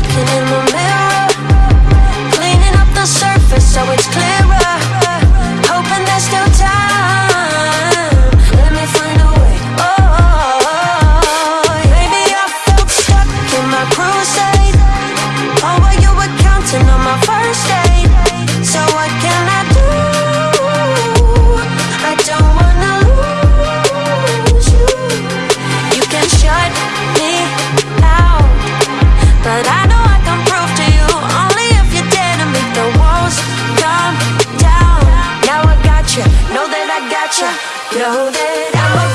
Looking in the mirror you, know that I got you, know that I'm a